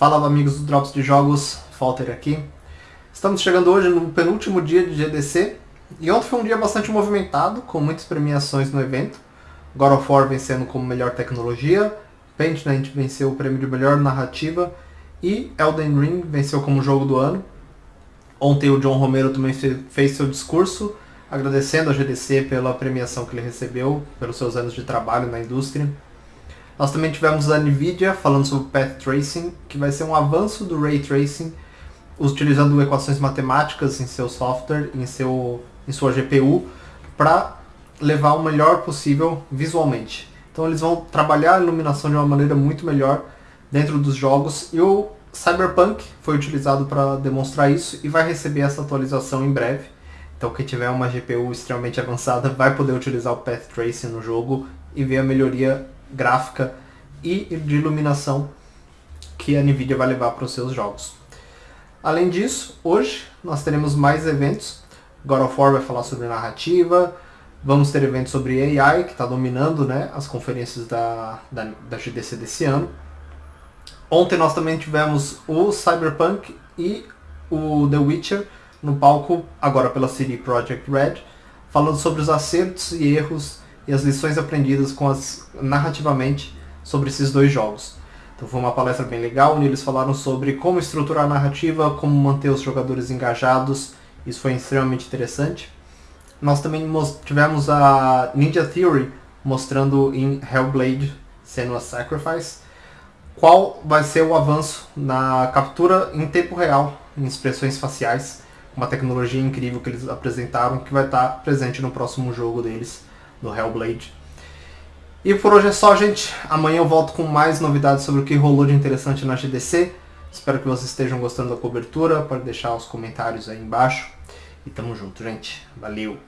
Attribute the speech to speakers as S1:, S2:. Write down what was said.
S1: Fala amigos do Drops de Jogos, Falter aqui. Estamos chegando hoje no penúltimo dia de GDC e ontem foi um dia bastante movimentado, com muitas premiações no evento. God of War vencendo como melhor tecnologia, Pentiment venceu o prêmio de melhor narrativa e Elden Ring venceu como jogo do ano. Ontem o John Romero também fez seu discurso, agradecendo a GDC pela premiação que ele recebeu, pelos seus anos de trabalho na indústria. Nós também tivemos a NVIDIA falando sobre Path Tracing, que vai ser um avanço do Ray Tracing, utilizando equações matemáticas em seu software, em, seu, em sua GPU, para levar o melhor possível visualmente. Então eles vão trabalhar a iluminação de uma maneira muito melhor dentro dos jogos e o Cyberpunk foi utilizado para demonstrar isso e vai receber essa atualização em breve. Então quem tiver uma GPU extremamente avançada vai poder utilizar o Path Tracing no jogo e ver a melhoria gráfica e de iluminação que a NVIDIA vai levar para os seus jogos. Além disso, hoje nós teremos mais eventos. God of War vai falar sobre narrativa, vamos ter eventos sobre AI, que está dominando né, as conferências da, da, da GDC desse ano. Ontem nós também tivemos o Cyberpunk e o The Witcher no palco, agora pela CD Projekt Red, falando sobre os acertos e erros e as lições aprendidas com as, narrativamente sobre esses dois jogos. Então foi uma palestra bem legal, onde eles falaram sobre como estruturar a narrativa, como manter os jogadores engajados, isso foi extremamente interessante. Nós também tivemos a Ninja Theory mostrando em Hellblade Senua's Sacrifice qual vai ser o avanço na captura em tempo real em expressões faciais, uma tecnologia incrível que eles apresentaram que vai estar presente no próximo jogo deles, do Hellblade. E por hoje é só, gente. Amanhã eu volto com mais novidades sobre o que rolou de interessante na GDC. Espero que vocês estejam gostando da cobertura. Pode deixar os comentários aí embaixo. E tamo junto, gente. Valeu!